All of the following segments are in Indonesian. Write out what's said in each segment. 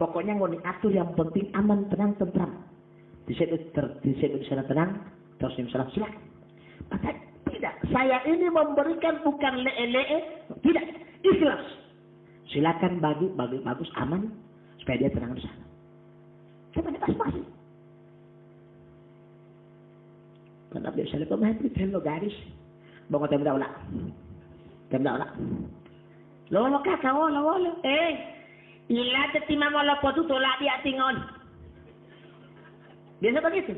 Pokoknya mau diatur yang penting aman, tenang, tentram. Di situ ter, di situ di sana tenang, terus di sana silakan. Maka tidak, saya ini memberikan bukan lee-lee, tidak, ikhlas. Silakan bagi, bagi bagus, aman, supaya dia tenang di sana. Coba pas-pas. Karena biasanya pemain itu lo garis. Bangun tem daw na. Tem daw na. Lolo ka ka wala wala. Eh, ila te tima mo lo potu tola di atingon. Biasa begitu.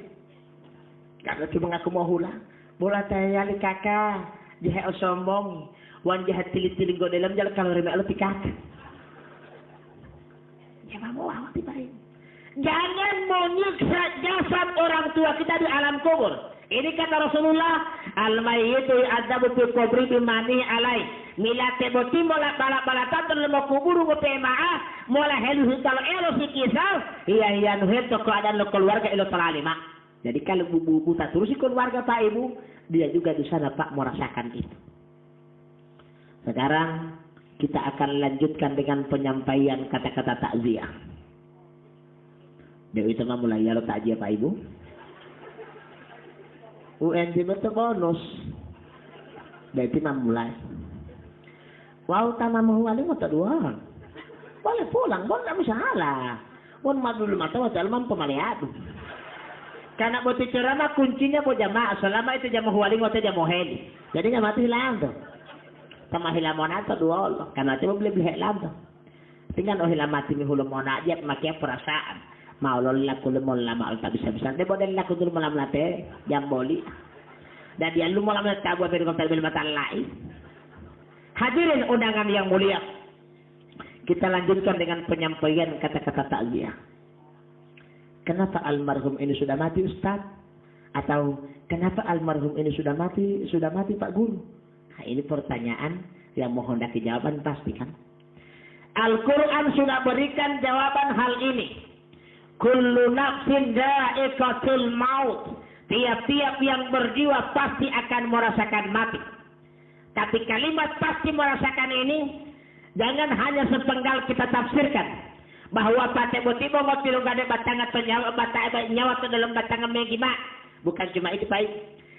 Kalau cuma ngaku mau hula, bola li kakak, jahe sombong, wan jahe tilit-tilit go dalam jalan kalau remeh lo pikak. Jangan mau awak tibain. Jangan menyiksa jasad orang tua kita di alam kubur. Ini kata Rasulullah, al-mayyitu adabu fi kubri bimani alai. Mila teboti mola bala bala tanto mo kuburu mo pemaa, mola helu hital elo si kisah, iya iya nuheto keadaan lo keluarga ilo teralima. Jadi kalau bubu buta terus si keluarga Pak Ibu, dia juga di sana Pak merasakan itu. Sekarang kita akan lanjutkan dengan penyampaian kata-kata takziah. Dewi Tengah mulai ya takziah Pak Ibu. UNJ itu bonus. Berarti mulai. Wow, tanah mau wali mau dua. Boleh pulang, boleh tidak masalah. Pun dulu mata waktu alman pemalihat. Karena buat ceramah kuncinya buat jamaah. Selama itu jamaah wali waktu jamaah heli. Jadi nggak mati hilang tuh. Sama hilang mau atau dua Allah. Karena itu beli beli hilang tuh. Tinggal oh hilang mati mi hulu mau aja makai perasaan mau laku lemon lama tak bisa bisa dia boleh laku dulu malam late jam boli dan dia lu malam late dari kota bil mata lain hadirin undangan yang mulia. Kita lanjutkan dengan penyampaian kata-kata takziah. Kenapa almarhum ini sudah mati Ustaz? Atau kenapa almarhum ini sudah mati sudah mati Pak Guru? Nah, ini pertanyaan yang mohon daki jawaban pasti kan Al-Quran sudah berikan jawaban hal ini. Kullu nafsin da'iqatul maut. Tiap-tiap yang berjiwa pasti akan merasakan mati. Tapi kalimat pasti merasakan ini jangan hanya sepenggal kita tafsirkan bahwa tiba mau tilu gade batangan penyawa batang nyawa ke dalam batangan megima bukan cuma itu baik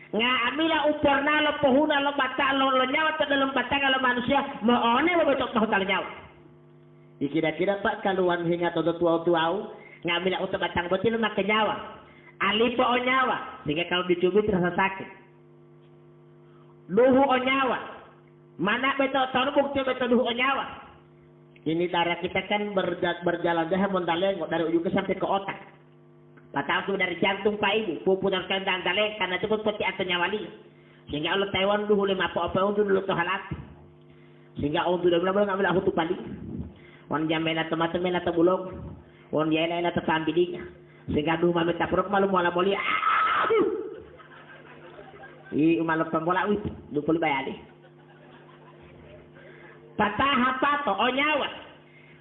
nga amila uporna lo pohuna lo bata lo, lo nyawa ke dalam batangan lo manusia mau one mo betok tahu nyawa dikira-kira pak kaluan hingga todo tua-tua ngambil auto batang betul makan nyawa. Alipo nyawa, sehingga kalau dicubit terasa sakit. Duhu o nyawa, mana tahu bukti betul duhu o nyawa. Ini darah kita kan berjalan dah mondaleng dari ujung ke sampai ke otak. Patah dari jantung Pak Ibu, puputar kandang daleng karena itu pun peti atau nyawali. Sehingga Allah Taiwan duhu lima apa-apa untuk dulu halat. Sehingga untuk dulu ngambil aku tuh pali. Wan jamela teman-teman atau bulog won yela ila tatambidinya sehingga du mami taprok malu mola moli aduh i umalok pambola wit du puli bayali patah apa to oh nyawa.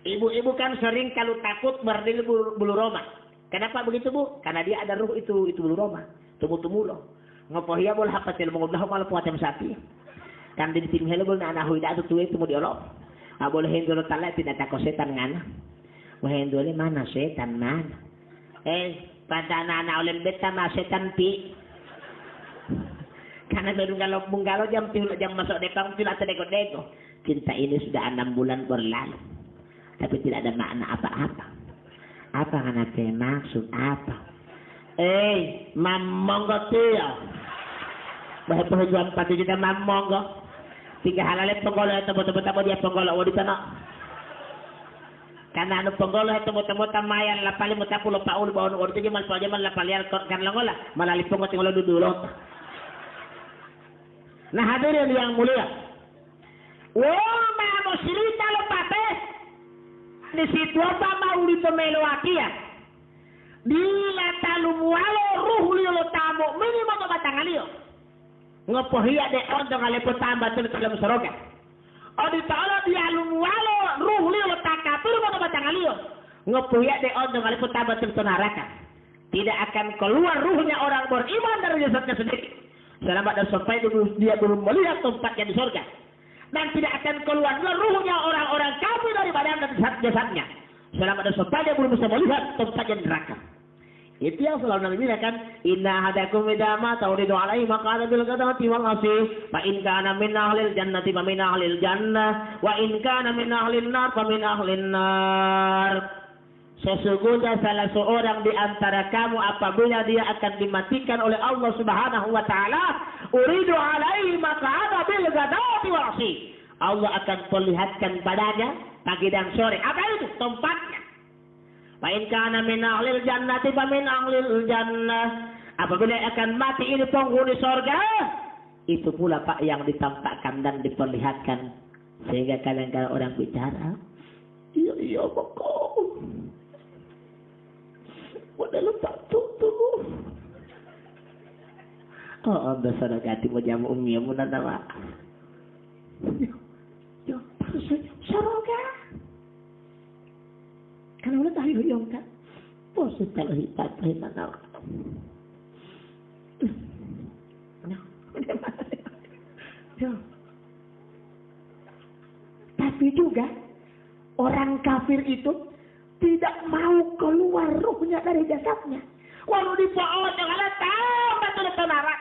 Ibu-ibu kan sering kalau takut berdiri bulu, bulu roma. Kenapa begitu bu? Karena dia ada ruh itu itu bulu roma. Tumu-tumu lo ngopohia boleh apa sih? Mau belah malu puatem sapi. Kan di tim hello boleh anak huida tu tuwe tumu diolok. Ah boleh hendak talak tidak takut setan ngana. Wahendole mana? Setan mana? Eh, pada anak-anak oleh beta mah setan pi. Karena baru kalau bunggalo jam tujuh jam masuk dekong tuh atau deko deko. Cinta ini sudah enam bulan berlalu, tapi tidak ada makna apa-apa. Apa karena maksud apa? Eh, mamonggo tuh. Bahwa penjual pati kita mamonggo. Tiga halalnya penggolo itu betul-betul dia penggolo. Wadi sana karena anu penggolo itu temu tamayan lapali mo tapulo paul baon orto jaman pa jaman lapali al kan langola malali pongo tingolo dudulo nah hadirin yang mulia. Wah, mau cerita lo pape di situ apa mau di pemelo akia bila talu mualo ruh liyo lo tamo minimal mo batang aliyo ngopohiya de ondo ngale po tamba tulo tulo soroga o di talo di alu mualo ruh liyo lo takapur mo batang aliyo ngopohiya de ondo ngale po tamba tulo neraka. Tidak akan keluar ruhnya orang beriman dari jasadnya sendiri selama dan sampai dia belum melihat tempatnya di surga dan tidak akan keluar ruhnya orang-orang kafir dari badan dan jasadnya Selama ada sopan dia belum bisa melihat tempat yang neraka. Itu yang selalu Nabi bilang kan, Inna hadakum idama tauridu alaihi maka ada bil kadamati wal asih. Fa in kana min ahlil jannati fa min ahlil jannah. Wa in kana min ahlil nar fa min ahlil nar. Sesungguhnya salah seorang di antara kamu apabila dia akan dimatikan oleh Allah Subhanahu wa taala, uridu alaihi maka ada bil wal asih. Allah akan perlihatkan padanya pagi dan sore. Apa itu? Tempatnya. Fa in kana min ahlil jannati fa min ahlil jannah. Apabila akan mati ini penghuni sorga, itu pula Pak yang ditampakkan dan diperlihatkan. Sehingga kadang-kadang orang bicara, iya iya Padahal tak tutup. Oh, anda sadar kati mo jamu umi mo na nawa. Yo, yo, sorga. Karena udah tahu yung kan. Pose kalau hitat tayo na nawa. Tapi juga orang kafir itu tidak mau keluar ruhnya dari jasadnya. Walau di pohon yang ada tahu betul betul narak.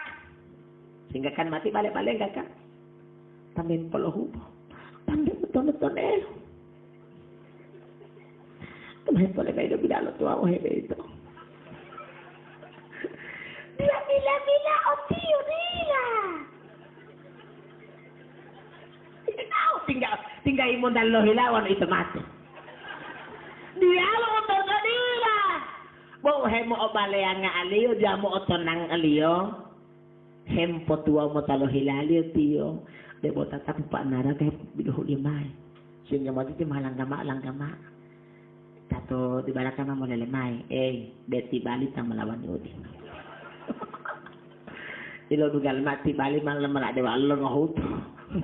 Sehingga kan mati balik-balik gak kan? Tamin peluh. Tamin betul-betul eh. Kemahin boleh kayo bila lo tua oh itu. Bila bila bila o tio bila. Tahu tinggal tinggal imon dan lo hilawan itu mati. Dia lo untuk kadila. Bo hemo o balea nga aliyo mo otonang aliyo. Hempo tua mo talo hilaliyo tiyo. Debo tatap pa nara kay biluhu limay. Sehingga mo titi malang gama. Tato di bala ka mo lelemay. Eh, beti bali tang melawan yudi. Ilo dugal mati bali mang lemala dewa lo ngohut.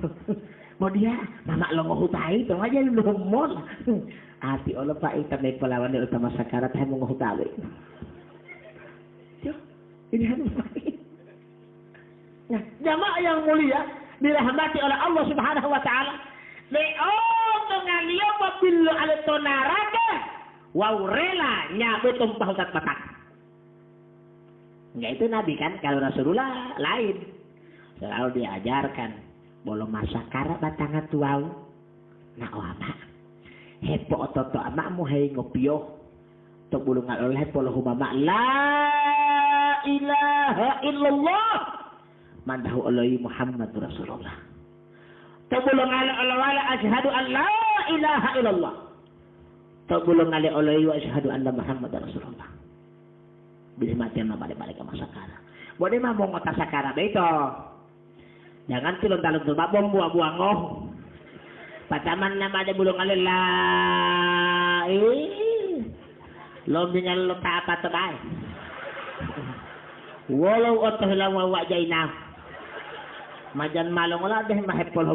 Mau dia, mama lo ngohut aja lu lumon. Ati olo pa ita may palawan ni utama sakarat hay mong hanya Nah, jamaah yang mulia dirahmati oleh Allah Subhanahu wa taala. Leon dengan liya pabillo alito naraka wow rela nyabut tumpah utat batak. Ya itu Nabi kan, kalau Rasulullah lain. Selalu diajarkan. Bolong masa karat batangan tuau. Nah, oh apa? Hepo ototo amakmu hai ngopio. Tok bulungan oleh polo humama. La ilaha illallah. Mandahu Allahi Muhammad Rasulullah. Tok bulungan oleh ashadu an la ilaha illallah. Tok bulungan oleh wa ashadu anna Muhammad Rasulullah. Bisa mati na balik-balik ke masa kara. Boleh mah mau ngotak sakara beto. Jangan tulung-talung tuh babom buah-buah ngoh. Pataman nama ada bulung alillah. Lom dengan lo tak apa tebal. Walau otoh lang wawak jaina. Majan malong lah deh mahepol.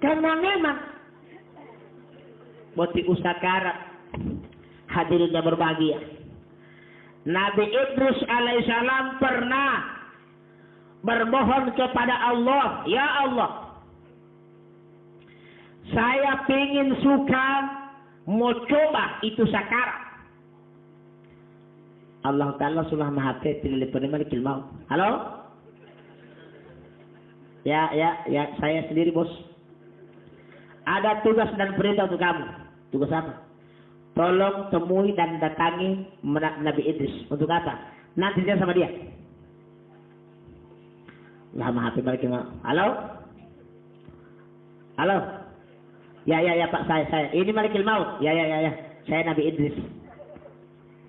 Karena memang Boti usakara hadirnya berbahagia. Nabi Idris alaihissalam pernah bermohon kepada Allah, Ya Allah, saya ingin suka mau coba itu sakara. Allah Ta'ala sudah maha pilih penerima di mau. Halo? Ya, ya, ya, saya sendiri bos. Ada tugas dan perintah untuk kamu. Tugas apa? Tolong temui dan datangi Nabi Idris. Untuk apa? Nanti saya sama dia. Lama hati balik Halo? Halo? Ya, ya, ya Pak, saya, saya. Ini Malikil Maut. Ya, ya, ya, ya. Saya Nabi Idris.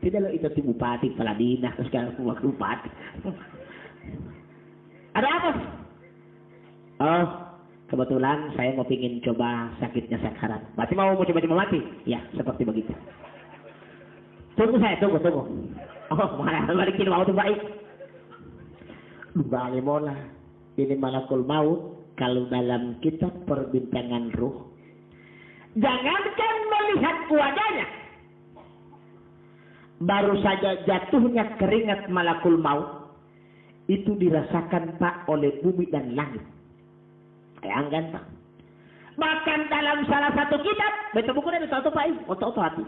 Tidak lo itu tim bupati, Paladina, sekarang waktu bupati. Ada apa? Oh, kebetulan saya mau pingin coba sakitnya sakarat. Berarti mau mau coba-coba mati? Ya, seperti begitu. Tunggu saya, tunggu, tunggu. Oh, mana balikin mau tuh baik. Mola. Ini malakul maut kalau dalam kitab perbintangan ruh. Jangankan melihat wajahnya. Baru saja jatuhnya keringat malakul maut. Itu dirasakan Pak oleh bumi dan langit. Bayangkan Pak. Bahkan dalam salah satu kitab, betul buku dari satu Pak, otot hati.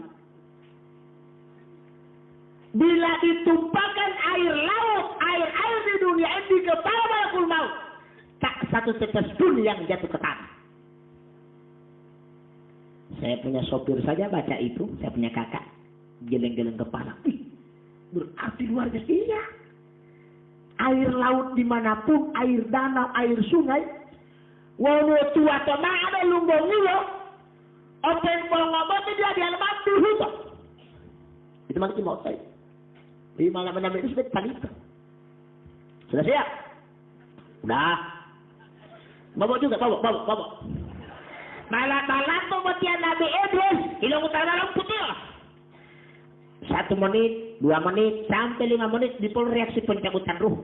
Bila ditumpahkan air laut, air-air di dunia ini kepala malakul maut. Tak satu tetes pun yang jatuh ke tanah. Saya punya sopir saja baca itu, saya punya kakak. Geleng-geleng kepala. Wih, berarti luar biasa. Iya. Air laut di mana pun, air danau, air sungai. Walau tua toma ada lumbung nilo. Open ngomong dia di alamat dulu. Itu mana mau saya. Di malam enam itu sudah panita. Sudah siap? Udah. Bawa juga, bawa, bawa, bawa. Malam-malam pemutihan Nabi Idris, hilang utara malam putih. Satu menit, dua menit, sampai lima menit di pol reaksi pencabutan ruh.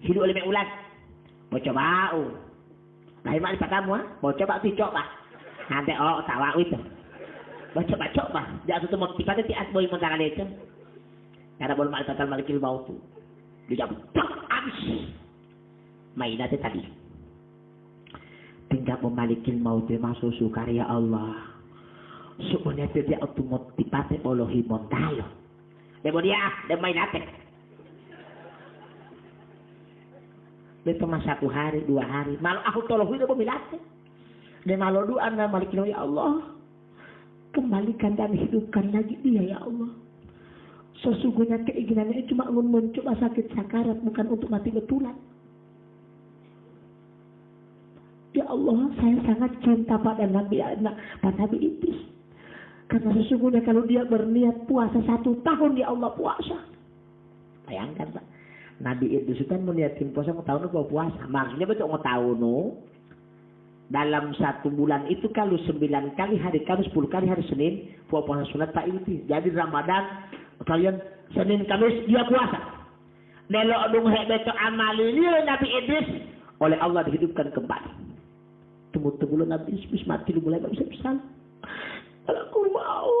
Hidup oleh ulat. Mau coba, ini pak kamu, ah. Mau coba, coba. Nanti, oh, tawa itu. Mau coba-coba. Jangan tuh mau tiba-tiba tias boy mentara itu. Karena boleh ma'rifatal malikil mautu. Dia tak habis. Mainatnya tadi. Tinggal memalikil mautu masuk sukarya Allah. Sebenarnya dia otomotifate olohi montalo. Demo dia, demo mainatnya. Dia cuma satu hari, dua hari. Malu aku tolong dia pemilatnya. Dia malu doa anda malikil ya Allah. Kembalikan dan hidupkan lagi dia ya Allah. Sesungguhnya keinginannya cuma mencoba sakit sakarat, bukan untuk mati betulan. Ya Allah, saya sangat cinta pada Nabi anak, pada Nabi Idris. Karena sesungguhnya kalau dia berniat puasa satu tahun, ya Allah puasa. Bayangkan Pak. Nabi Idris kan meniatin puasa mau tahun itu puasa. Maksudnya betul mau tahun dalam satu bulan itu kalau sembilan kali hari Kamis, sepuluh kali hari Senin, puasa sunat Pak Idris. Jadi Ramadan kalian Senin Kamis dia puasa. Nelo dung beto amali Nabi Idris oleh Allah dihidupkan kembali. Tunggu-tunggu Nabi Idris mati lu mulai bisa bisa. Kalau aku mau,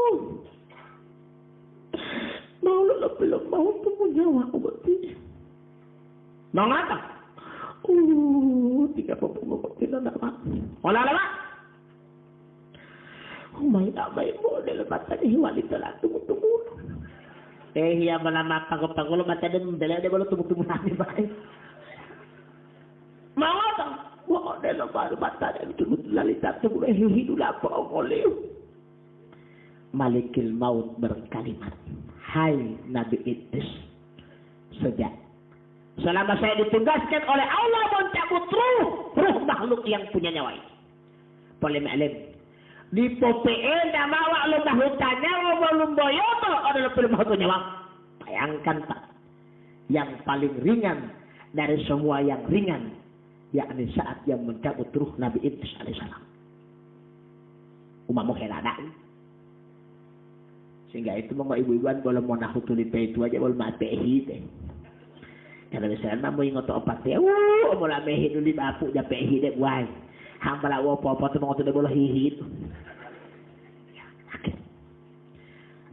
mau lu belum mau temu nyawa aku berarti. Mau ngapa? Uh, tiga puluh tidak nama. Olah lama. Oh my God, my model mata ni wanita lah tunggu-tunggu. Eh hiya malama pagod-pagod mata din dala de balo tumutumo nami ba. Mga ta, wa de lo baru mata de tumutumo lalita tumutumo hihidu la pa oleh. Malikil maut berkalimat, Hai Nabi Idris, sejak selama saya ditugaskan oleh Allah mencabut ruh, ruh makhluk yang punya nyawa ini. Boleh maklum, di PPE nama awak lumba hutannya lumba lumba yoto adalah lumba hutannya wak. Bayangkan Pak, yang paling ringan dari semua yang ringan, yakni saat yang mencabut ruh Nabi Idris alaihissalam. Umamu heladaan. Sehingga itu mga ibu-ibuan boleh mau nahutuli itu aja boleh matehi deh. Karena misalnya mau ingat opat ya, wuh, mau mehi dulu di bapu, ya pehi deh, buai. Hamba wo apa-apa tu mga boleh hihit.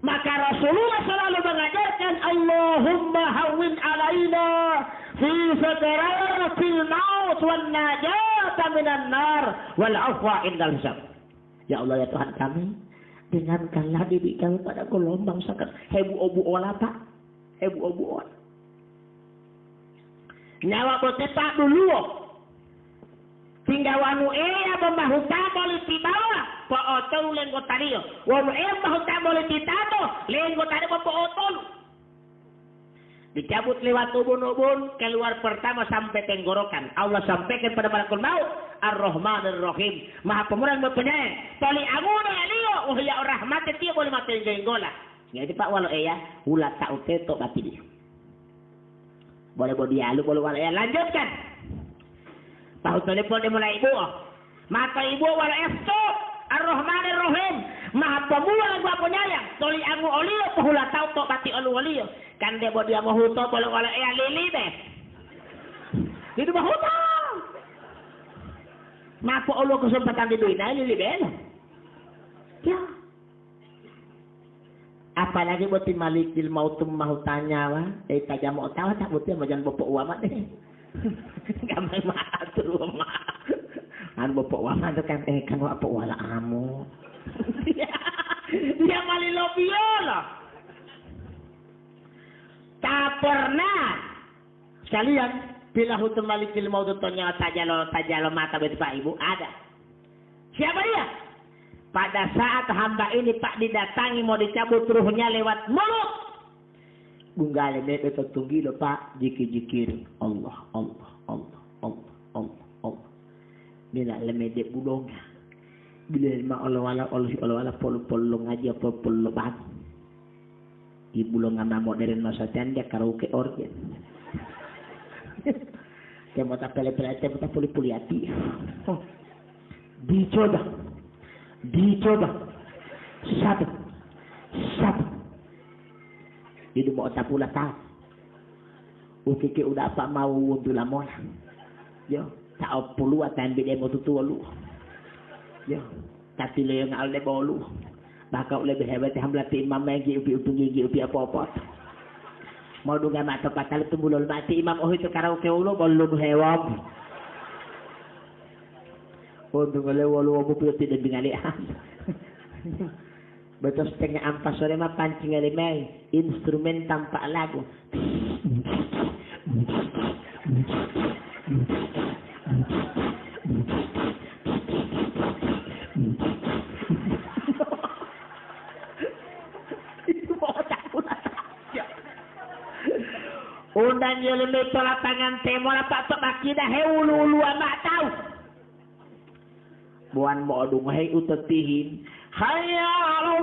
Maka Rasulullah selalu mengajarkan Allahumma hawin alaina fi sakaratil maut wan najata minan nar wal afwa indal hisab. Ya Allah ya Tuhan kami, dengankanlah diri kami pada gelombang sakit. Hebu obu olah pak. Hebu obu olah. Nyawa tak dulu. Tinggal wanu ea pembahuta boleh tibawa. Po otol lenggo tario. Wanu ea pembahuta boleh titato. Lenggo tario po otol. Dicabut lewat ubun-ubun keluar pertama sampai tenggorokan. Allah sampaikan pada malakul maut. Ar-Rahman Ar-Rahim. Maha pemurah penyayang. Tali amuna liyo. Oh ya rahmat dia boleh mati jenggola. Jadi pak walau ya. Ulat tak mati dia. Boleh boleh dia. Lu boleh walau ya. Lanjutkan. Tahu telepon dia mulai ibu. Maka ibu wala efto. Ar-Rahman Ar-Rahim. Maha pemula lagu apa nyayang. Toli angu olio. Pahula tau tok pati olu olio. Kan dia buat dia mau huto. Boleh wala eh lili deh. Itu mau huto. Maka olu kesempatan di dunia lili deh. Ya. Apalagi buat malik il mautum mahutanya wa. Eh tajam mau tahu tak buat dia majan bopok uamat deh. Gamay maatur ma. pok wala kan eh kan wa pok wala amo. Dia malilo biola. Tak pernah sekalian bila hutum malikil mau tutonya tajalo tajalo mata betul ibu ada. Siapa dia? Pada saat hamba ini pak didatangi mau dicabut ruhnya lewat mulut. Bunggale mebe tunggi lo pak jiki jikir Allah Allah Allah Allah Allah Allah. Bila lemede budonga. Bila ma Allah wala Allah Allah wala polo polo ngaji apa polo bang. Ibu lo ngana modern masa tenda karaoke organ. Kaya tak pele-pele, kaya mata puli-puli hati. Dicoba. Dicoba. Satu. Satu. Itu mau tak pula tahu. Ukike udah apa mau untuk lamon. Yo, tak pulu atan bide mo tutu lu. Yo, tapi le yang alde bolu. Bakau lebih hebat hamlati imam lagi upi upi gigi upi apa-apa. Mau dunga mata patal itu bulol mati imam oh itu karaoke ulo bolu hewab. Dunga le walu wabu pio tidak bingali Betul setengah ampas sore mah pancing alimai instrumen tanpa lagu. Undang yo le tola tangan temo la pak tok makida he ulu amak tahu. Buan mo dung he utatihin. Hayya ala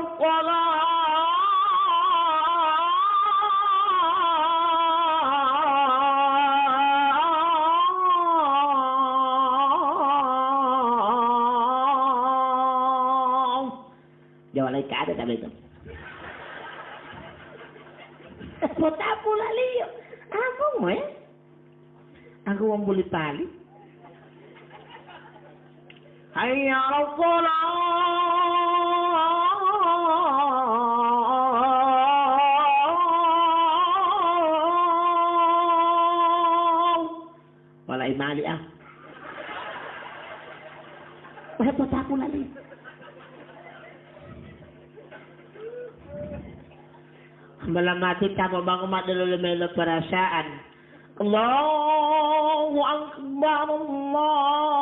Jawa lai ka ada tak betul. Kota pula liyo. Ako mo eh. Ako ang buli pali. Hayya ala Wala imali ah. Wala po tapo lali. Malamati tamo bang umadalo lumelo perasaan. Allahu Akbar Allah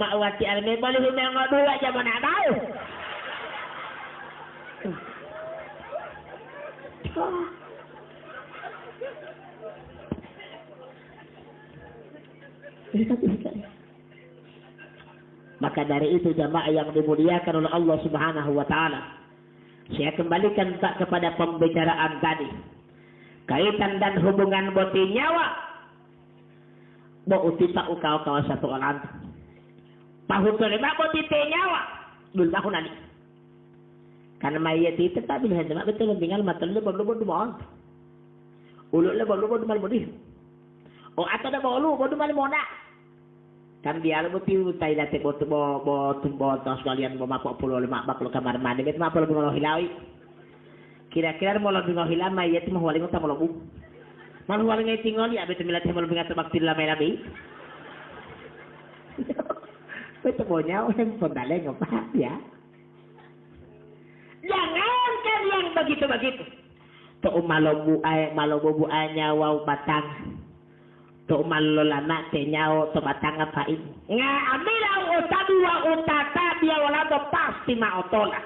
Almi boleh humango dua aja mana tahu. Maka dari itu jamaah yang dimuliakan oleh Allah Subhanahu wa taala. Saya kembalikan tak kepada pembicaraan tadi. Kaitan dan hubungan boti nyawa. Bo uti pak ukau kau satu orang. Pahu terima boti nyawa. Dul tahu nani. Karena mayat itu tak bila hendak betul tinggal mata lu baru baru mau. Ulu lu baru baru mau di. Oh atau dah baru baru mau nak kan dia lu tiu tai date bot bo bo bo tos kalian bo mapok pulo lima bak lo kamar mandi bet mapok lo hilawi kira-kira mau lo bingo hilam mai yeti mau walingo tamo lo bu malu walingo tingol ya bet milat mau bingat bak tilla mai nyawa yang pondale ngopak ya. Jangan kan yang begitu-begitu. Tuh malobu ay malobu ay nyawa batang to mallolana te nyao to batanga pain nga amila utabi wa utata dia wala to pasti ma otola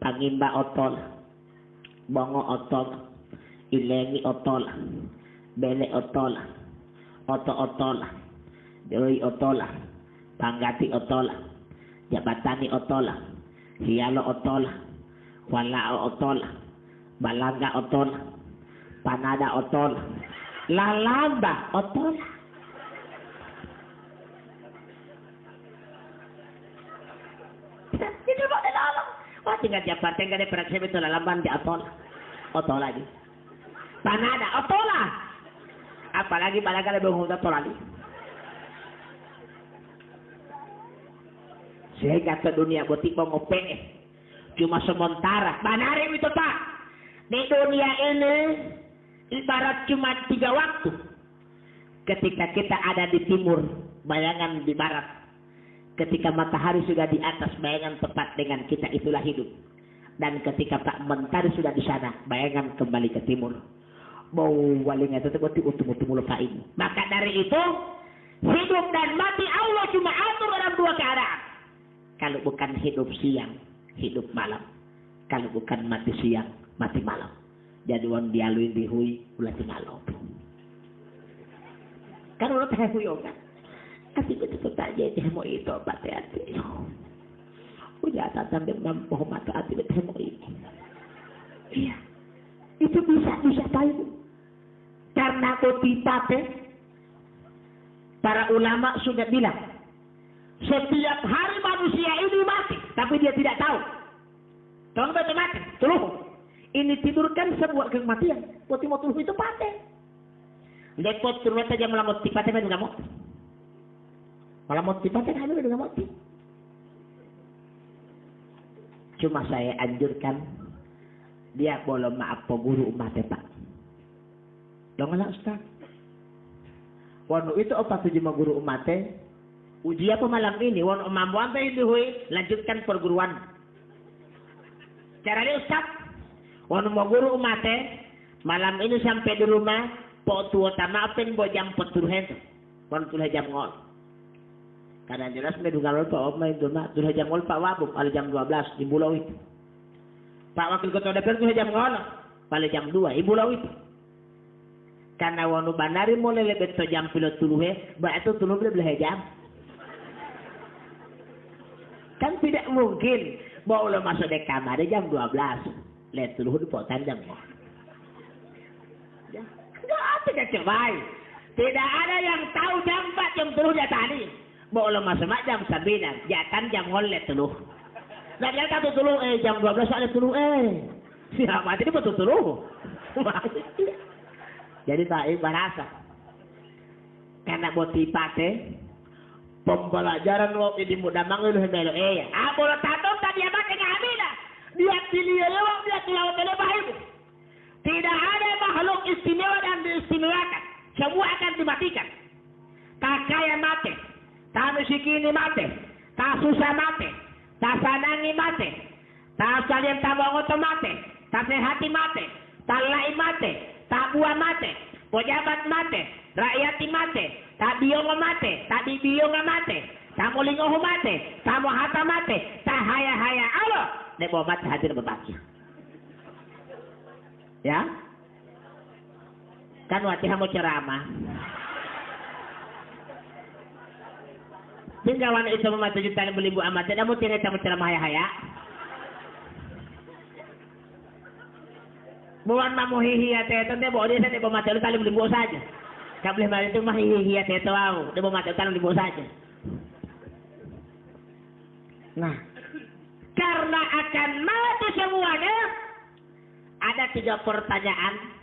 pangimba otola bongo otola ilengi otola bele otola oto otola dewi otola panggati otola jabatani otola hialo otola wala otola balanga otola panada otola lalamba otola dilalong. Wah tinggal jabatan kan perak saya betul. Lalamban di otola. Otola lagi. Panada otola. Apalagi balaga lebih ngomong otola lagi. Sehingga ke dunia butik mau ngope. Cuma sementara. Benar itu Pak. Di dunia ini ibarat cuma tiga waktu. Ketika kita ada di timur, bayangan di barat. Ketika matahari sudah di atas, bayangan tepat dengan kita itulah hidup. Dan ketika Pak Mentari sudah di sana, bayangan kembali ke timur. Mau walingnya utum-utum ini. Maka dari itu, hidup dan mati Allah cuma atur dalam dua keadaan. Kalau bukan hidup siang, hidup malam. Kalau bukan mati siang, mati malam. Jadi wan dialui dihui ulah malam. Kan ulah teh huyo kan. Kasih betul saja dia mau itu obat hati. Udah tatang dia mampu mata hati betul mau ini. Iya. Itu bisa bisa tahu. Karena kotipate para ulama sudah bilang setiap hari manusia ini mati, tapi dia tidak tahu. Tolong baca mati, tuluh. Ini tidurkan sebuah kematian. Poti mau tuluh itu pate. Lepot turut saja melamot tipate men ngamot. Melamot tipate kan ada ngamot. Cuma saya anjurkan dia boleh maaf guru umat pak. Nggak Ustaz? Wanu itu apa tujuh guru umat Uji apa malam ini? Wanu mampu apa ini hui? Lanjutkan perguruan. Caranya Ustaz, wanu mau guru umat malam ini sampai di rumah, po tua tama apa bo jam petur hen, wanu tulah jam ngol. Karena jelas dengar pak Om main dulu, tulah jam ngol pak wabuk, pada jam 12 di pulau itu. Pak Wakil Ketua DPR tulah jam ngol, pada jam 2 di pulau itu. Karena wanu bandari mulai lebih to jam pilot tuluhe, ba itu tuluh boleh jam. Kan tidak mungkin mau lo masuk di kamar jam 12. Lihat tuluh di potan jam. Ya, enggak tidak coba. Tidak ada yang tahu jam 4 jam tuluh dia tadi. Mau lo masuk jam 9, jatan jam ngolet tuluh. Nah dia kata tuluh eh jam 12 ada tuluh eh. Siapa tadi betul tuluh. Jadi tak bahasa. Karena tipate, pembelajaran lo ini mudah manggil melo eh. Ah boleh tato tadi apa kena amina. Dia pilih lewat dia kelawat oleh bahimu. Tidak ada makhluk istimewa dan diistimewakan. Semua akan dimatikan. Tak kaya mati. Tak miskin mati. Tak susah mati. Tak sanangi mati. Tak salian tabang mati. Tak sehati mati. Tak lai mati tak buah mate, pejabat mate, rakyat mate, tak biong mate, tak biong mate, tak mulingo mate, tak hata mate, tak haya haya Allah, nek mate hadir berbagi. Ya? Kan waktu kamu ceramah. Tinggal wanita itu mematuhi jutaan beli bu amat, tidak mau tidak ceramah haya Bukan mamu hihiya teto, dia bawa dia saya bawa mati lu tali beli saja. Kau boleh balik itu mah hihiya teto aku, dia bawa mati lu saja. Nah, karena akan mati semuanya, ada tiga pertanyaan.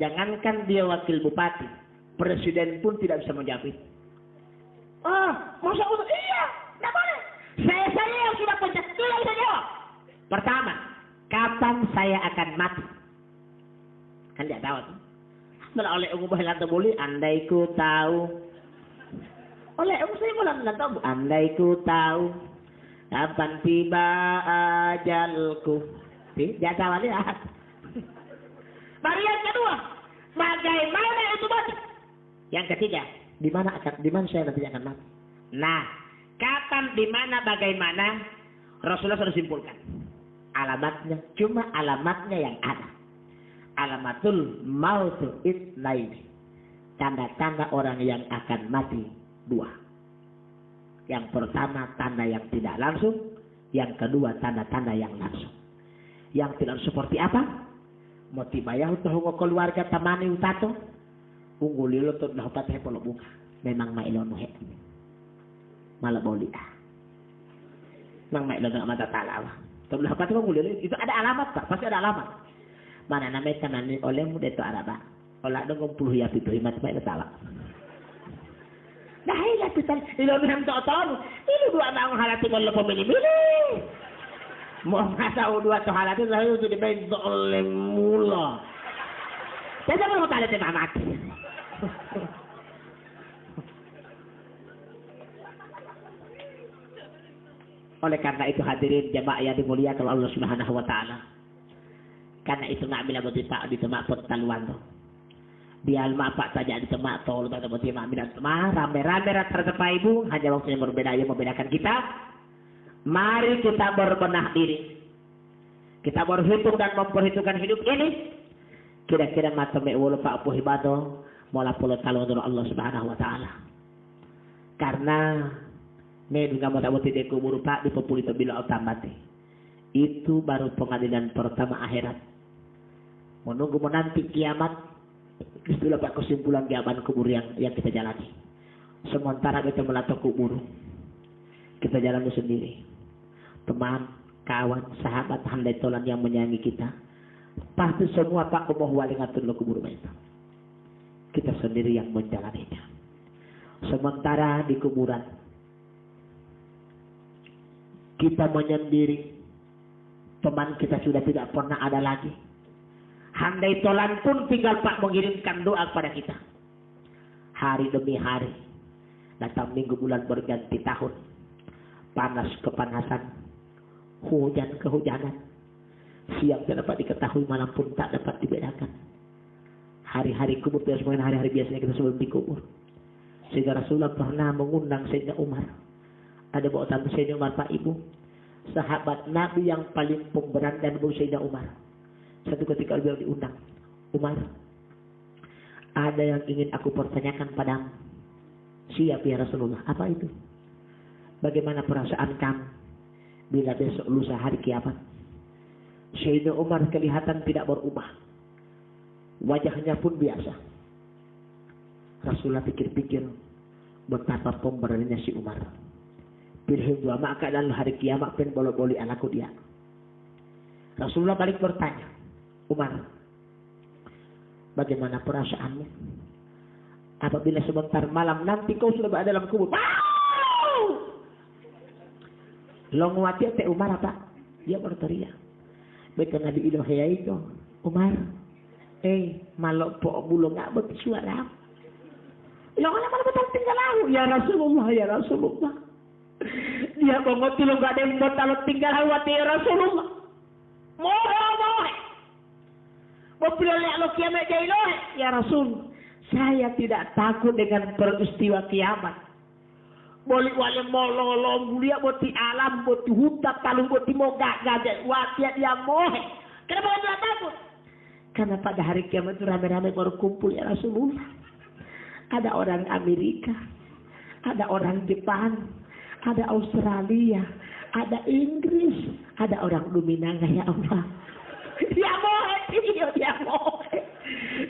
Jangankan dia wakil bupati, presiden pun tidak bisa menjawab itu. Oh, masa udah iya, tidak boleh. Saya saya yang sudah pencet, tidak bisa jawab. Pertama, kapan saya akan mati? Kan tidak tahu tuh. Malah oleh ungu bahasa lantai boleh, andai ku tahu. Oleh ungu saya boleh lantai tahu, andai ku tahu. Kapan tiba ajalku. Tidak tahu. Baru yang kedua, bagaimana itu mati? Yang ketiga, di mana akan di mana saya nanti akan mati? Nah, kapan, di mana, bagaimana Rasulullah sudah simpulkan. Alamatnya, cuma alamatnya yang ada alamatul mautu itnaini. Tanda-tanda orang yang akan mati dua. Yang pertama tanda yang tidak langsung, yang kedua tanda-tanda yang langsung. Yang tidak seperti apa? Motibayah untuk keluarga tamani utato. Unggulilo to dapat hepolo buka. Memang mailonu he. Ah. Memang mailonu mata talawa. Tapi dapat itu ada alamat pak, pasti ada alamat mana namanya kanani oleh mu deto araba olah dong puluh ya pitu himat mai salah Dahil lah kita, ilo minam to ilo dua na ang halati mo lo pumili-mili. Mo masa dua to halati, dahil ito di ba yung oleh mula. Kaya mo mo tala ti mamat. Oleh karena itu hadirin jamaah yang dimuliakan Allah Subhanahu wa taala. Karena itu nak bila betul tak di temak pertaluan tu. Dia mapak saja di temak tol pada betul mak bila temak rame-rame rata ibu hanya waktu yang berbeda yang membedakan kita. Mari kita berbenah diri. Kita berhitung dan memperhitungkan hidup ini. Kira-kira mata wulu pak puhi bato. Mula puluh talon Allah subhanahu wa ta'ala. Karena Ngayon nga matawati di kubur pak di populito bila otamate. Itu baru pengadilan pertama akhirat. Menunggu menanti kiamat. Itulah pak kesimpulan kiamat kubur yang yang kita jalani. Sementara kita melatok kubur. Kita jalani sendiri. Teman, kawan, sahabat, handai tolan yang menyayangi kita. Pasti semua pak kumoh wali ngatur lo kubur itu. Kita sendiri yang menjalaninya. Sementara di kuburan kita menyendiri. Teman kita sudah tidak pernah ada lagi. Handai tolan pun tinggal Pak mengirimkan doa kepada kita. Hari demi hari. Datang minggu bulan berganti tahun. Panas kepanasan. Hujan kehujanan. Siang tidak dapat diketahui, malam pun tak dapat dibedakan. Hari-hari kubur tidak semuanya hari-hari biasanya kita sebelum dikubur. Sehingga Rasulullah pernah mengundang Sayyidina Umar ada bawa tamu Sayyidina Umar Pak Ibu. Sahabat Nabi yang paling pemberat dan Sayyidina Umar. Satu ketika beliau diundang. Umar, ada yang ingin aku pertanyakan padamu. Siap ya Rasulullah. Apa itu? Bagaimana perasaan kamu bila besok lusa hari kiamat? Sayyidina Umar kelihatan tidak berubah. Wajahnya pun biasa. Rasulullah pikir-pikir betapa pemberaninya si Umar bil dua maka dalam hari kiamat pen boleh-boleh anakku dia. Rasulullah balik bertanya, Umar, bagaimana perasaanmu? Apabila sebentar malam nanti kau sudah berada dalam kubur. Longwati te Umar apa? Dia berteriak. Betul Nabi Ilohaya itu. Umar, eh malok po bulong nggak bersuara. Yang mana betul tinggal aku ya Rasulullah ya Rasulullah. Dia bongoti lo gak ada yang kalau tinggal hawati Rasulullah. Moho mohe. Bapiloleh lo kiamat jai lohe. Ya Rasul, saya tidak takut dengan peristiwa kiamat. Boleh wale mololo mulia boti alam boti hutan talung boti mogak gajah watiat dia mohe. Kenapa tidak takut? Karena pada hari kiamat itu rame-rame baru kumpul ya Rasulullah. Ada orang Amerika, ada orang Jepang, ada Australia, ada Inggris, ada orang Luminanga ya Allah. Dia mau iya dia mau.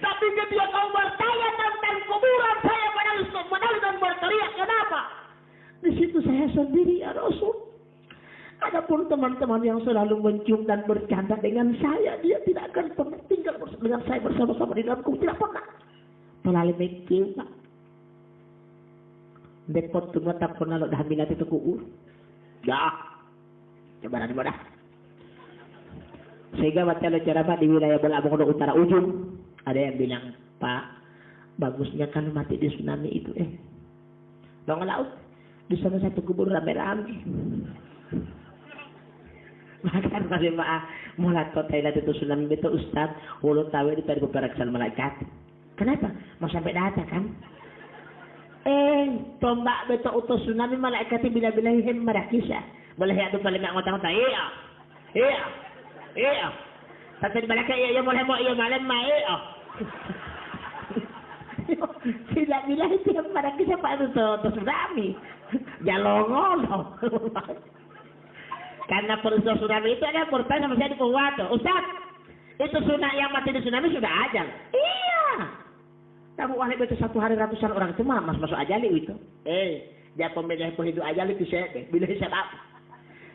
Tapi ketika kau bertanya tentang kuburan saya menangis, menangis dan berteriak kenapa? Di situ saya sendiri ya Rasul. Adapun teman-teman yang selalu mencium dan bercanda dengan saya, dia tidak akan pernah tinggal dengan saya bersama-sama di dalam kubur. Tidak pernah. Melalui mencium, Depot tu tak pernah lo dah minat itu kuur. Ya. Coba nanti dah. Sehingga baca ceramah di wilayah Belabong Utara ujung. Ada yang bilang, Pak, bagusnya kan mati di tsunami itu eh. Dong laut. Di sana satu kubur rame-rame. Bahkan masih maaf mulai kota itu tsunami itu Ustaz, ulu tahu itu dari beberapa malaikat. Kenapa? Mau sampai data kan? Eh, tombak beto utos tsunami malaikat bila-bila him marakisa. Boleh ya tu paling ngotang-ngotang. Iya. Iya. Iya. Tapi malaikat iya iya boleh mau iya malam ma iya. Sila bila itu yang marakisa pa itu to, tsunami. Jalongolo. Karena peristiwa tsunami itu ada bertanya sama saya di Purwato. Ustaz, itu tsunami yang mati di tsunami sudah ajal. Iya. Kamu wahai baca satu hari ratusan orang itu mah mas masuk ajali itu. Eh, dia pemilih penghidup ajali itu saya. Bila apa?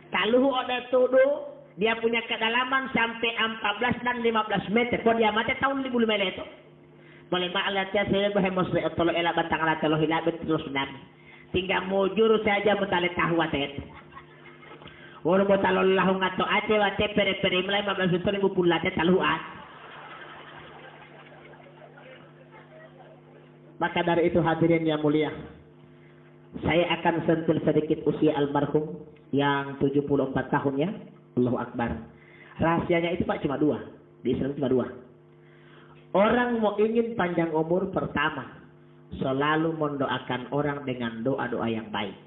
Kalau ada tuduh dia punya kedalaman sampai 14 dan 15 meter. Kalau dia mati tahun 5 meter itu. Boleh maklat ya saya bahemos de otolo ela batang ala tolo hilabet terus nami. Tinggal mujur saja mutale tahu atet. Wala mo talo lahong ato ate wate pere pere mulai mablas itu ribu pulate taluat. Maka dari itu hadirin yang mulia. Saya akan sentuh sedikit usia almarhum yang 74 tahun ya. Allahu Akbar. Rahasianya itu Pak cuma dua. Di Islam cuma dua. Orang mau ingin panjang umur pertama. Selalu mendoakan orang dengan doa-doa yang baik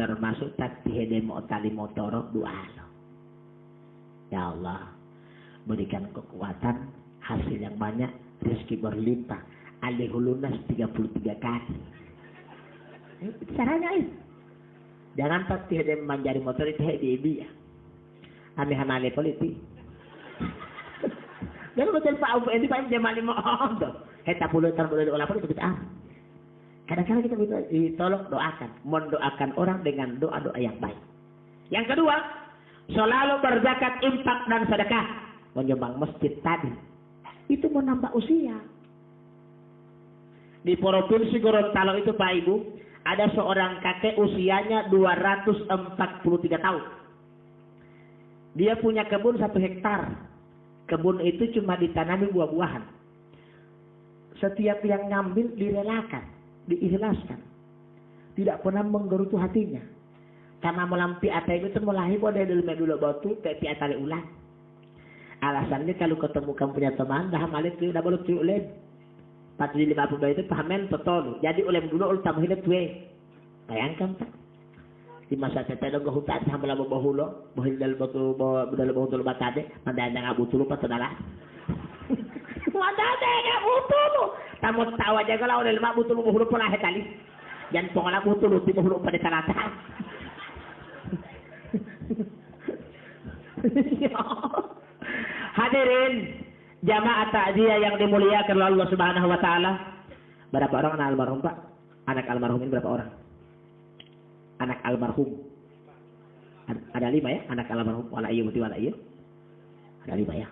termasuk tatihede tali motorok doa. Ya Allah, berikan kekuatan, hasil yang banyak, rezeki berlimpah. Alih lunas 33 kali. Caranya itu. Jangan pasti ada manjari motor itu di ibi ya. Kami hanale politik. Jangan betul Pak Abu ini Pak Jamal mau Heta puluh tahun boleh olah itu kita Kadang-kadang kita minta ditolong doakan, mendoakan orang dengan doa-doa yang baik. Yang kedua, selalu berzakat, impak dan sedekah, menyumbang masjid tadi. Itu menambah usia. Di Provinsi Gorontalo itu Pak Ibu, ada seorang kakek usianya 243 tahun. Dia punya kebun satu hektar. Kebun itu cuma ditanami buah-buahan. Setiap yang ngambil direlakan, diikhlaskan. Tidak pernah menggerutu hatinya. Karena melampi atai itu mulai pada dulu dulu batu, tapi atali ulang. Alasannya kalau ketemu kamu punya teman, dah malik dah boleh tiulen. 450 itu pahamen total. Jadi oleh dulu ul tamhil eh, Bayangkan tak? Di masa tete dong ke hutan hamba lama bahulo, bahil dalam batu bahu dalam batu tul batade, mandang yang abu tulu patadala. Mandang nang abu tulu. Tamu tawa jaga lah ulem abu tulu bahulo pola hetali. Jangan pongala abu tulu ti bahulo pada sarata. Ya. Hadirin, jamaah takziah yang dimuliakan oleh Allah Subhanahu wa taala. Berapa orang anak almarhum, Pak? Anak almarhum ini berapa orang? Anak almarhum. Ada lima ya, anak almarhum. Wala iya, wala. Ada lima ya.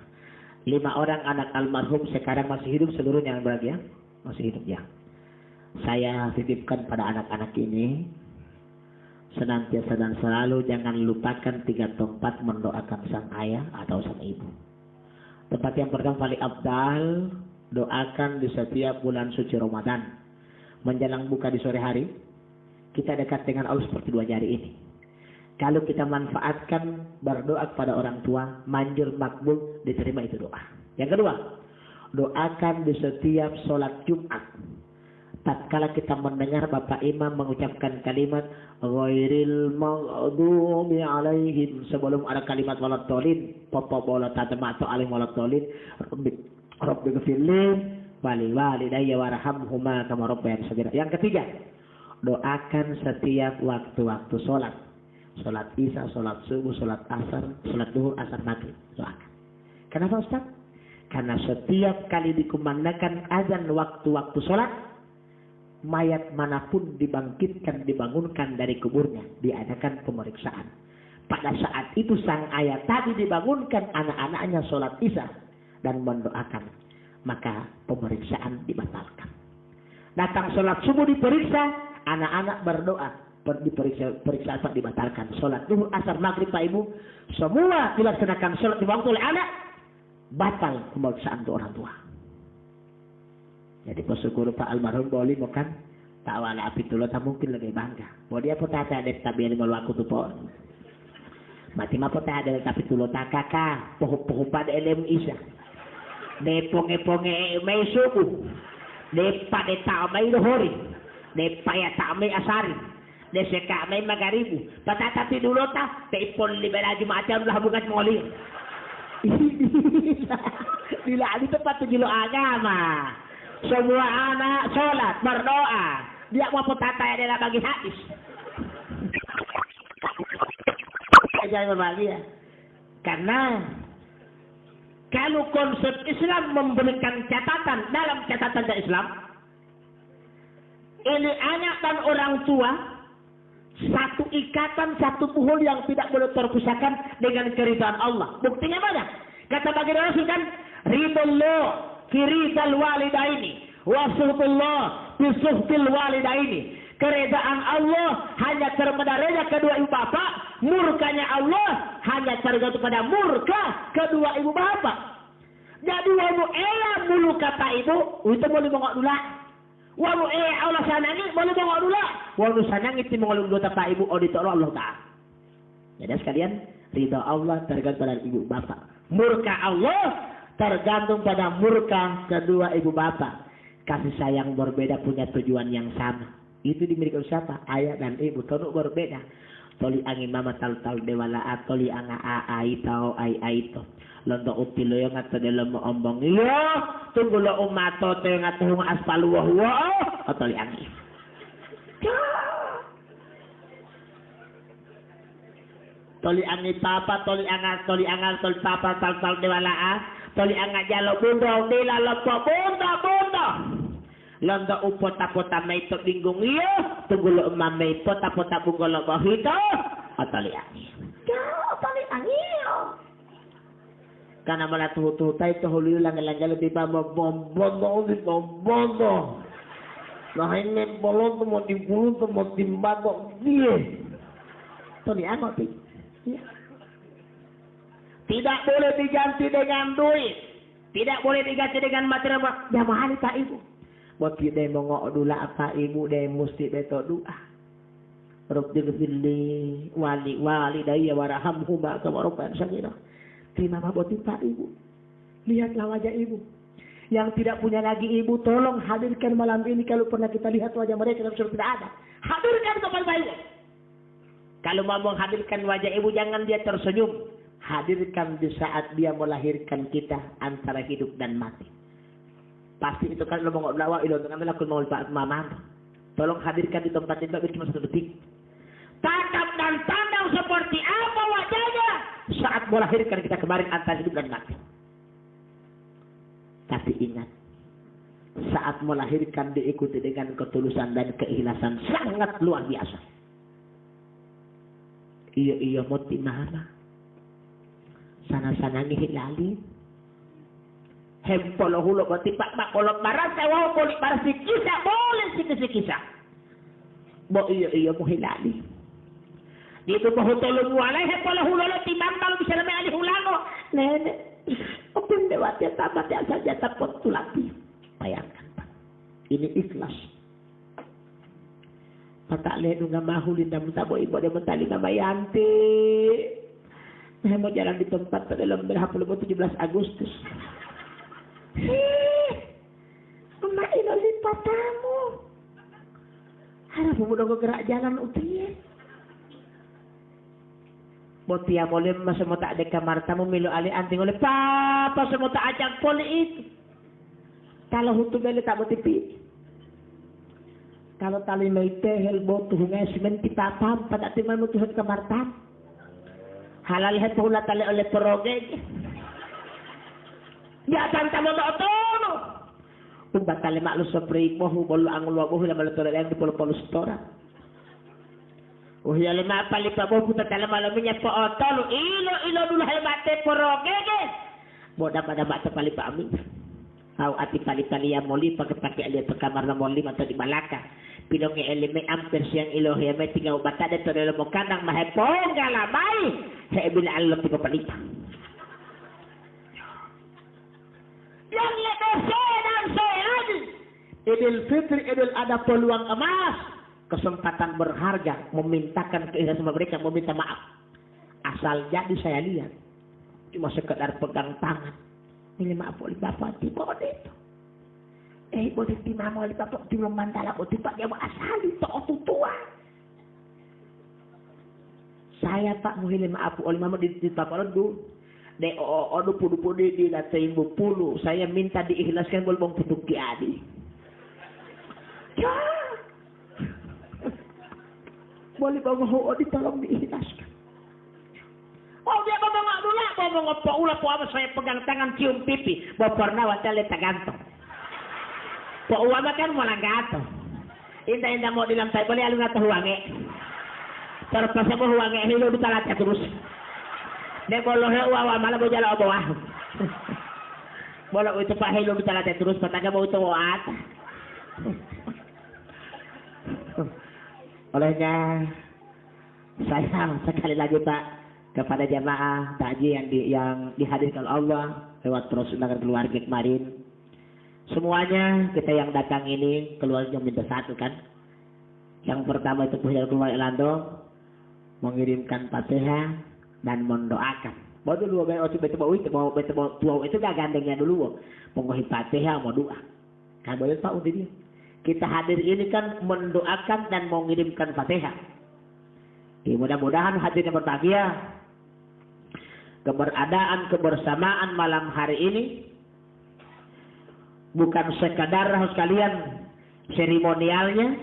Lima orang anak almarhum sekarang masih hidup seluruhnya yang bahagia masih hidup ya. Saya titipkan pada anak-anak ini senantiasa dan selalu jangan lupakan tiga tempat mendoakan sang ayah atau sang ibu. Tempat yang pertama paling abdal doakan di setiap bulan suci Ramadan. Menjelang buka di sore hari, kita dekat dengan Allah seperti dua jari ini. Kalau kita manfaatkan berdoa kepada orang tua, manjur makbul, diterima itu doa. Yang kedua, doakan di setiap sholat Jumat. Tatkala kita mendengar Bapak Imam mengucapkan kalimat ghairil maghdubi alaihim sebelum ada kalimat walad tolin papa bola tatama atau alim walad tolin rabbi rabbi ghfirli wali walidayya warhamhuma kama rabbayani sagira. Yang ketiga, doakan setiap waktu-waktu sholat. Sholat isya, sholat subuh, sholat asar, sholat duhur, asar maghrib. Doakan. Kenapa Ustaz? Karena setiap kali dikumandangkan azan waktu-waktu sholat, mayat mana pun dibangkitkan, dibangunkan dari kuburnya, diadakan pemeriksaan. Pada saat itu sang ayah tadi dibangunkan anak-anaknya sholat isya dan mendoakan. Maka pemeriksaan dibatalkan. Datang sholat subuh diperiksa, anak-anak berdoa. Diperiksa, periksa apa dibatalkan. Sholat duhur, asar, maghrib, Pak Ibu. Semua dilaksanakan sholat di waktu oleh anak batal pemeriksaan untuk orang tua. Jadi bersyukur Pak almarhum boleh makan tak wala api tulo tak mungkin lebih bangga. Mau dia pun tak ada tapi yang malu aku tuh po. Mati mah pun tak ada tapi tulo tak kakak. Poh poh pada elem isa. De ponge ponge may suku. De pa de tao may lohori. De paya tao may asari. De seka may magaribu. Patatapi dulu ta. Te ipon libera jumaatan lah bukan. Bila di tempat tujuh agama. Semua anak sholat, berdoa. Dia mau petata adalah bagi hadis. Jangan ya. Karena kalau konsep Islam memberikan catatan dalam catatan Islam, ini anak dan orang tua satu ikatan, satu puhul yang tidak boleh terpisahkan dengan keridhaan Allah. Buktinya mana? Kata bagi Rasul kan, ridho firidal walidaini wa suhtullah bisuhtil walidaini keredaan Allah hanya terpedaya kedua ibu bapak, murkanya Allah hanya tergantung pada murka kedua ibu bapak. Jadi wamu ela mulu kata ibu, itu boleh bongok dulu. Wamu ela Allah sanangi boleh bongok dulu. Wamu sanangi itu mengolong dulu kata ibu, oh ditolong Allah Ta'ala. Jadi sekalian, ridha Allah tergantung pada ibu bapak. Murka Allah tergantung pada murka kedua ibu bapak. Kasih sayang berbeda punya tujuan yang sama. Itu dimiliki siapa? Ayah dan ibu. Tonuk berbeda. Toli angin mama tal tal dewala atoli anga a ai tau ai ai to. Londo uti lo yang ngato dalam ombong. Iya, tunggu lo umato te ngato hung aspal wah wah. Atoli angin. Toli angin papa, toli anga, toli anga, toli papa, tal tal dewala a. Toli anga jalo bundo, dila lopo bundo, bundo. Landa upota pota may to dinggung iyo, tugulo mamay pota pota bunggolo bahito, atali angi. Kau atali angi Kana mala tuhu tay to huli lang lang galo di ba mo bombondo di bombondo. Lahain me bolon to mo timbulun to mo timbado die. To ni ano ti? Tidak boleh diganti dengan duit. Tidak boleh diganti dengan material. Ya mahal tak ibu. Bagi dia mengok dulu apa ibu dia mesti beto doa. Rabbi gfirli wali wali daya warhamhuma kama rabban sagira. Terima kasih Pak Ibu. Lihatlah wajah Ibu. Yang tidak punya lagi ibu, tolong hadirkan malam ini kalau pernah kita lihat wajah mereka yang sudah tidak ada. Hadirkan kepada ibu. Kalau mau menghadirkan wajah ibu, jangan dia tersenyum. Hadirkan di saat dia melahirkan kita antara hidup dan mati. Pasti itu kan lo mau lawa ilo dengan melakukan mau mama. Tolong hadirkan di tempat ini cuma satu detik. Tatap dan tandang seperti apa wajahnya saat melahirkan kita kemarin antara hidup dan mati. Tapi ingat, saat melahirkan diikuti dengan ketulusan dan keikhlasan sangat luar biasa. Iya iya mau mana? Sana-sana ngihilalin hempolo hulo berarti pak pak kolot mau polik barat si kisah boleh si kisah kisah. Bo iya iya mo hilali dito mo hutulong walay hempolo hulo lo timang kalau bisa namin ali hulano nene opin dewat ya tamat ya saja tapot tulati bayangkan ini ikhlas. Patak ledu nga mahulin na mutabo ibo de mentali nga mayanti. Nah, mau jalan di tempat pada dalam berapa 17 Agustus. Hih, emak ilo lipat tamu. Harap udah gerak jalan utia. Botia boleh masa mau tak ada kamar tamu milu ali anting oleh papa semua tak ajak poli itu. Kalau hutu beli tak tipi. Kalau tali meite hel botu hungai semen kita pam pada timan mutuhat kamar tam. Halal het hula tali oleh perogeg. Ya tanta mo tono. Kung batal lima lo sa break mo, hubol ang ulo mo, hula malutura lang, di polo polo stora. Uhiya lima palipa mo, puta tala malamin niya po, tolo, ilo, ilo, dulu hay mate, poro, gege. Boda pada mata palipa amin. Aw ati palipa liya moli, pagkapaki alia pagkamar na moli, mato di malaka. Ni elime ampers yang ilo hiya may tingaw bata, dito nilo mo kanang mahepong galamay. Hei bila alam ti papalipa. yang lebih dan sehat. Idul Fitri, Idul ada peluang emas, kesempatan berharga, memintakan keikhlasan mereka, meminta maaf. Asal jadi saya lihat, cuma sekedar pegang tangan. Oleh bapak, tiba itu. Eh, boleh timam oleh bapak, tiba mandala, boleh tiba dia asal itu tua. Saya pak muhilim maaf oleh mama di, di bapak dulu de o o dupu dupu di di na ibu pulu saya minta diikhlaskan boleh bang puduk di adi. Ya. Boleh bang ho ditolong diikhlaskan Oh dia ngomong nggak dulu, ngomong apa ulah apa saya pegang tangan cium pipi, bapak nawa tele gantung. Pak uama kan mau langgato. Indah indah mau dilam saya boleh alun atau huange. Terpaksa mau huange, hidup di terus. de ko lohe wa wa mala bo jala obo wa Bola itu Pak Helo kita latih terus pataga mau itu waat. Olehnya sayang sekali lagi Pak kepada jamaah takji yang di, yang dihadirkan Allah lewat terus dengan keluarga kemarin. Semuanya kita yang datang ini keluarga minta satu kan. Yang pertama itu punya keluar Elando mengirimkan fatihah dan mendoakan. Baru dulu bayi oci betul bawa itu bawa betul bawa tua itu gak gandengnya dulu. Pengohi fatihah mau doa. Kan boleh tahu dia. Kita hadir ini kan mendoakan dan mengirimkan fatihah. Ya, mudah-mudahan hadirnya berbahagia. Keberadaan kebersamaan malam hari ini bukan sekadar harus kalian seremonialnya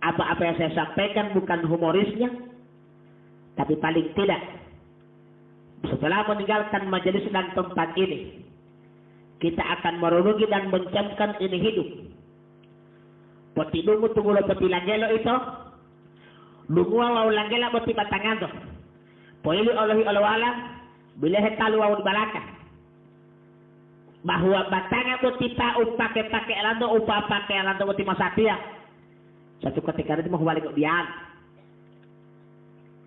apa-apa yang saya sampaikan bukan humorisnya tapi paling tidak setelah meninggalkan majelis dan tempat ini, kita akan merenungi dan mencamkan ini hidup. Poti dungu tunggu lo poti langgelo itu, dungu awal langgela poti batangan to. Poili olahi olawala, bila hetalu awal balaka. Bahwa batangan poti ta upake pake lando upa pake lando poti masatia. Satu ketika itu mau balik dia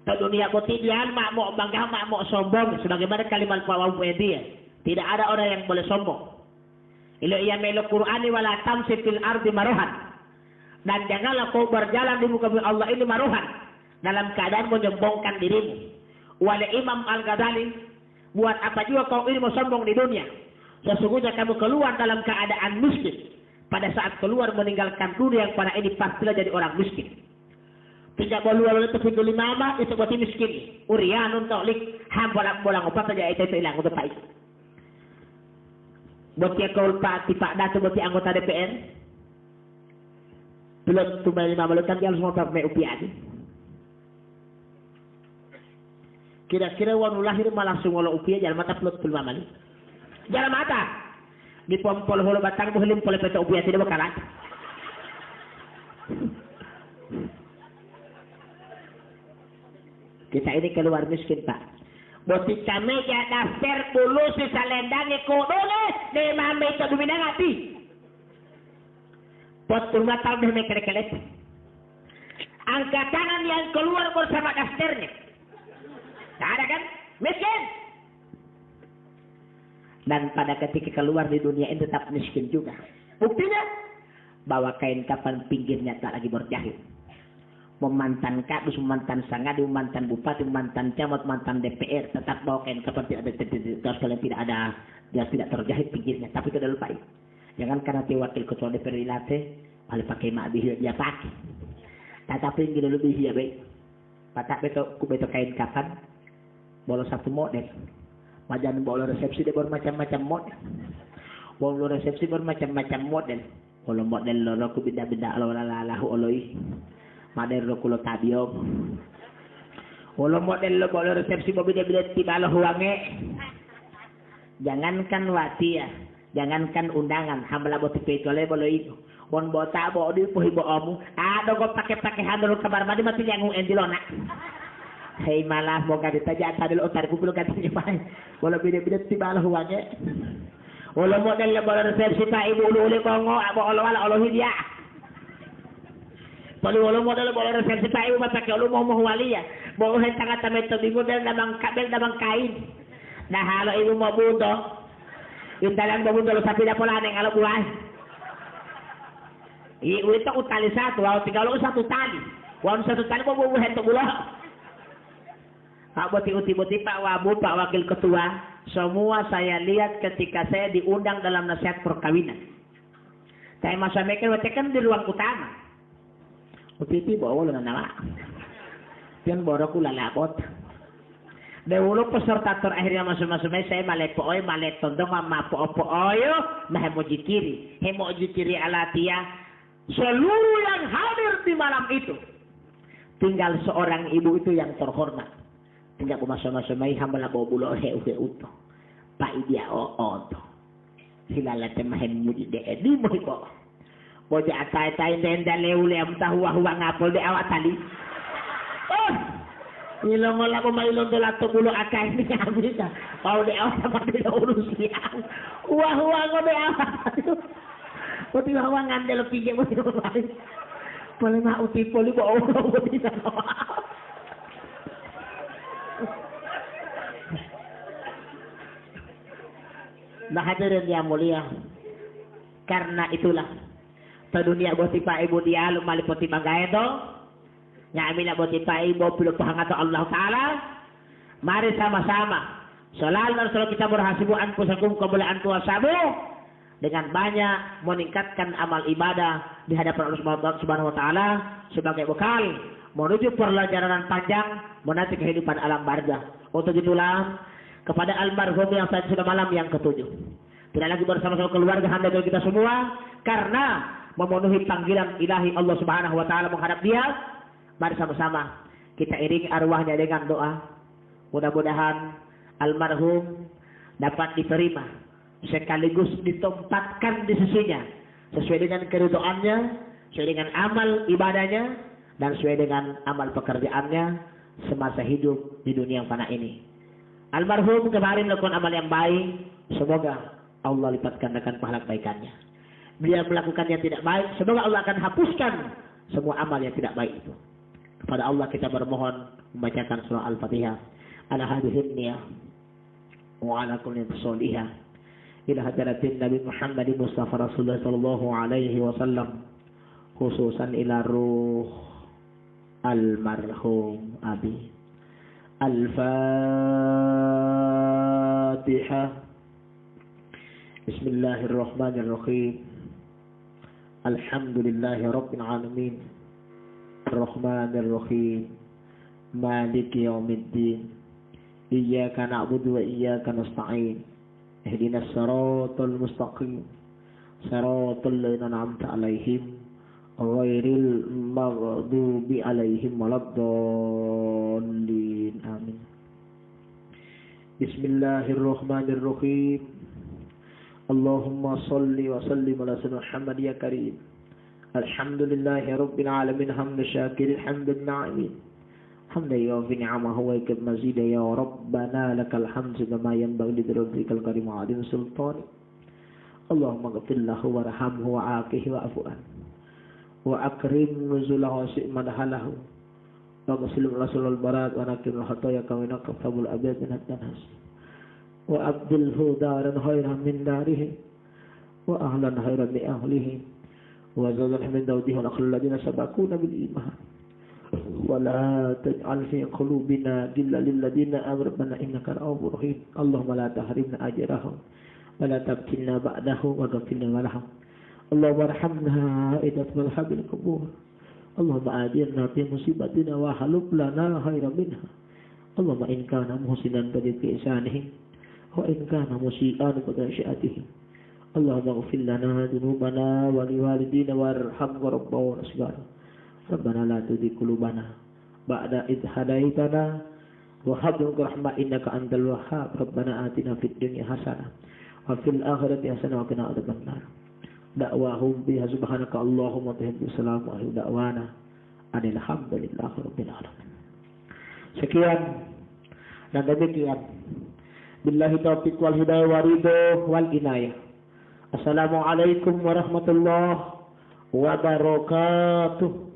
ke dunia kotidian mak mau bangga mak mau sombong sebagaimana kalimat Pak dia. Tidak ada orang yang boleh sombong. Ilo ia melo Qur'ani wala tamsi fil ardi maruhan. Dan janganlah kau berjalan di muka Allah ini maruhan. Dalam keadaan menyombongkan dirimu. Wala Imam Al-Ghazali. Buat apa juga kau ini mau sombong di dunia. Sesungguhnya kamu keluar dalam keadaan miskin. Pada saat keluar meninggalkan dunia yang pada ini pastilah jadi orang miskin. Tidak boleh lalu itu pintu lima itu buat miskin. Urianun tolik ham bolang apa saja itu hilang untuk baik. Buat dia kau pak tipak datu buat anggota DPR. Belum tumbal lima kan dia harus mau pakai upiah Kira-kira wanu lahir malah ngolah upiah jalan mata pelut lima malu. Jalan mata. Di pompol holo batang buhilim pole peta upiah tidak bakalan. Kita ini keluar miskin, Pak. Boti kami ya daftar dulu si salendang kodone de mame itu dumina ngati. Pot rumah tahun deh mekelet Angkat tangan yang keluar bersama daftarnya. Tak ada kan? Miskin. Dan pada ketika keluar di dunia ini tetap miskin juga. Buktinya, bawa kain kapan pinggirnya tak lagi berjahit memantan kadus, memantan sangadi, memantan bupati, memantan camat, mantan DPR, tetap bawa kain seperti ada terus kalian tidak ada dia tidak terjahit pinggirnya, tapi tidak lupa Jangan karena dia wakil ketua DPR ilate, paling pakai mak bihir dia pakai. Tetapi yang lebih ya baik. Patak beto ku beto kain kapan, boleh satu model. Majan boleh resepsi dia bermacam-macam model. Boleh resepsi bermacam-macam model. Kalau model lo ku beda-beda lo lalahu oloi mader lo kulo tabiyo Wala model lo bolo resepsi mo bida-bida tibalo huwange. Jangankan wati ya. Jangankan undangan. Hambala bo tipe le bolo itu. Bon bota bo di puhi bo omu. Ado go pake-pake handol kabar madi mati yang endilona. Hei malah mau ganti saja tadi lo otar kulo ganti nyepai. Bolo bida-bida tibalo huwange. Wala model lo bolo resepsi pa ibu ulu kongo. Abo olo wala olo hidia. Pali wala modal bola resepsi tayo matake ulo mo mo waliya. Bo hen tanga tamet to bingo del namang kabel namang kain. Nahalo ibu mo budo. Yung dalang babundo lo sapi na pula neng alo buhay. Iwito ko tali satu, wow, tinggal ko satu tali. Wow, satu tali mo bubuhen to bulo. Pak Boti-Uti-Boti, Pak Wabu, Pak Wakil Ketua, semua saya lihat ketika saya diundang dalam nasihat perkawinan. Saya masa mikir, kan di ruang utama. Upiti bawa dengan nama. Pian boroku lalabot. Dewulo peserta terakhirnya masuk-masuk saya malek pooy malek tondong sama po pooyo nah hemo jikiri hemo jikiri alatia seluruh yang hadir di malam itu tinggal seorang ibu itu yang terhormat tinggal masuk-masuk mai hamba bawa bulo he uhe uto pak idia o oto hilala temahen muji de edi mo Bojo atay tay ndenda lewle am tahu wa huwa ngapol de awak tali. Oh. Ilong wala ko mailong dola to bulo akay ni kami ka. Pau de awa sa pati na urus niya. Huwa-huwa ko de awa. O ti hawa ngandel pigyan mo. Pala na uti poli ko ako ko di na. Lahadirin yang mulia. Karena itulah dunia boti pa ibu dia lumalipot ibagay do nga amin na boti pa ibu pilupahan to Allah Ta'ala mari sama-sama selalu selalu kita berhasibu anku sakum kemuliaan kuasamu dengan banyak meningkatkan amal ibadah di hadapan Allah Subhanahu wa taala sebagai bekal menuju perjalanan panjang menanti kehidupan alam barzah. Untuk itulah kepada almarhum yang saat sudah malam yang ketujuh. Tidak lagi bersama-sama keluarga hamba kita semua karena memenuhi panggilan ilahi Allah Subhanahu wa taala menghadap dia. Mari sama-sama kita iringi arwahnya dengan doa. Mudah-mudahan almarhum dapat diterima sekaligus ditempatkan di sisinya sesuai dengan keridhaannya, sesuai dengan amal ibadahnya dan sesuai dengan amal pekerjaannya semasa hidup di dunia yang fana ini. Almarhum kemarin melakukan amal yang baik, semoga Allah lipat gandakan pahala kebaikannya. Beliau melakukan yang tidak baik, semoga Allah akan hapuskan semua amal yang tidak baik itu. Kepada Allah kita bermohon membacakan surah Al-Fatihah. Ala hadihin niyah. Wa ala kulli solihah. Ila hadaratin Nabi Muhammad Mustafa Rasulullah sallallahu alaihi wasallam. Khususan ila ruh almarhum Abi. Al-Fatihah. Bismillahirrahmanirrahim. الحمد لله رب العالمين. الرحمن الرحيم. مالك يوم الدين. إياك نعبد وإياك نستعين. اهدنا الصراط المستقيم. صراط الذين أنعمت عليهم. غير المغضوب عليهم ولا الضالين. آمين. بسم الله الرحمن الرحيم. اللهم صل وسلم على سيدنا محمد يا كريم. الحمد لله رب العالمين. حمد شاكر الحمد الناعمين حمد يوفي نعمة ويكب مزيد. يا ربنا لك الحمد كما ينبغي لذرتك الكريم وعظيم سلطانك اللهم اغفر له وارحمه وعافه واعف عنه. وأكرم نزله وسئ مدخله واغسل رسول البراد ونكر الخطايا كما ثوب الأبيض من الدنس. وأبدله دارا خيرا من داره وأهلا خيرا لأهله. وزوجا من دوده والأخر الذين سبقونا بالإيمان. ولا تجعل في قلوبنا غلا للذين آمنوا إنك رؤوف رحيم اللهم لا تحرمنا أجرهم ولا تبتلنا بعده واغفر لنا لهم اللهم ارحمنا إذا تملح بالقبور اللهم آجرنا في مصيبتنا وحلب لنا خيرا منها. اللهم إن كان محسنا فجد في إحسانه وإن كان مسيئا بغشاته اللهم اغفر لنا ذنوبنا ولوالدينا وارحم ربنا ونسجانا ربنا لا تزغ قلوبنا بعد إذ هديتنا. وهب لنا رحمة إنك أنت الوهاب. ربنا آتنا في الدنيا حسنة وفي الآخرة حسنة وقنا عذاب النار. دعواهم بها سبحانك اللهم وتهب السلام على دعوانا لله رب العالمين sekian dan demikian billahi taufiq wal hidayah warido wal inayah assalamualaikum warahmatullahi wabarakatuh